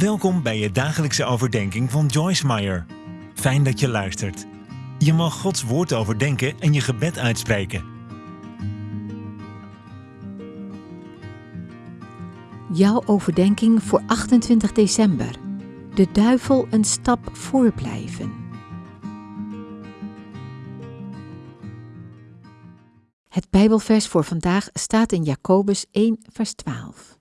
Welkom bij je dagelijkse overdenking van Joyce Meyer. Fijn dat je luistert. Je mag Gods woord overdenken en je gebed uitspreken. Jouw overdenking voor 28 december. De duivel een stap voorblijven. Het Bijbelvers voor vandaag staat in Jacobus 1, vers 12.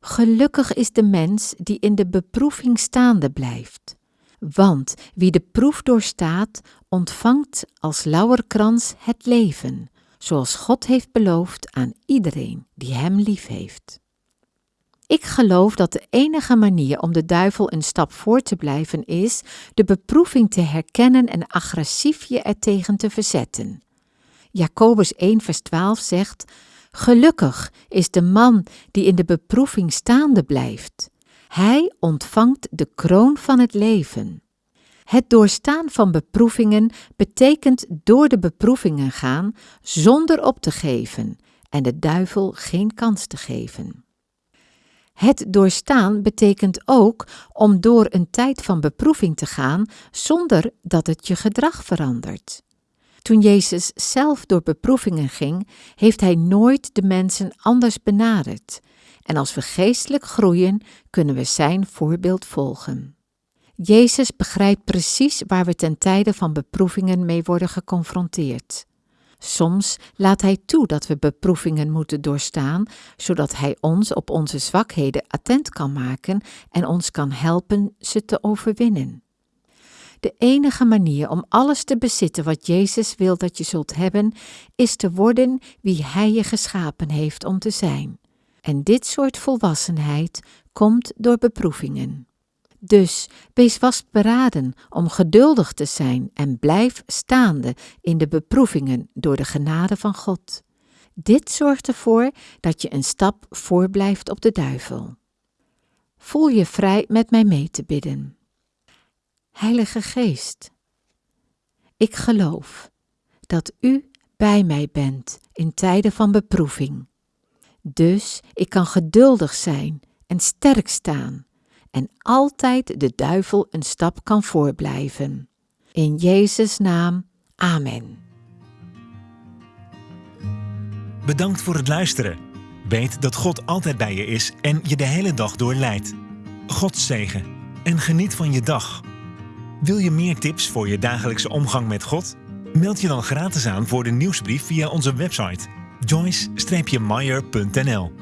Gelukkig is de mens die in de beproeving staande blijft. Want wie de proef doorstaat, ontvangt als lauwerkrans het leven, zoals God heeft beloofd aan iedereen die hem lief heeft. Ik geloof dat de enige manier om de duivel een stap voor te blijven is de beproeving te herkennen en agressief je ertegen te verzetten. Jacobus 1 vers 12 zegt, Gelukkig is de man die in de beproeving staande blijft. Hij ontvangt de kroon van het leven. Het doorstaan van beproevingen betekent door de beproevingen gaan zonder op te geven en de duivel geen kans te geven. Het doorstaan betekent ook om door een tijd van beproeving te gaan zonder dat het je gedrag verandert. Toen Jezus zelf door beproevingen ging, heeft hij nooit de mensen anders benaderd. En als we geestelijk groeien, kunnen we zijn voorbeeld volgen. Jezus begrijpt precies waar we ten tijde van beproevingen mee worden geconfronteerd. Soms laat Hij toe dat we beproevingen moeten doorstaan, zodat Hij ons op onze zwakheden attent kan maken en ons kan helpen ze te overwinnen. De enige manier om alles te bezitten wat Jezus wil dat je zult hebben, is te worden wie Hij je geschapen heeft om te zijn. En dit soort volwassenheid komt door beproevingen. Dus wees vastberaden om geduldig te zijn en blijf staande in de beproevingen door de genade van God. Dit zorgt ervoor dat je een stap voorblijft op de duivel. Voel je vrij met mij mee te bidden. Heilige Geest, ik geloof dat U bij mij bent in tijden van beproeving. Dus ik kan geduldig zijn en sterk staan en altijd de duivel een stap kan voorblijven. In Jezus' naam, Amen. Bedankt voor het luisteren. Weet dat God altijd bij je is en je de hele dag door leidt. God zegen en geniet van je dag. Wil je meer tips voor je dagelijkse omgang met God? Meld je dan gratis aan voor de nieuwsbrief via onze website joyce-meyer.nl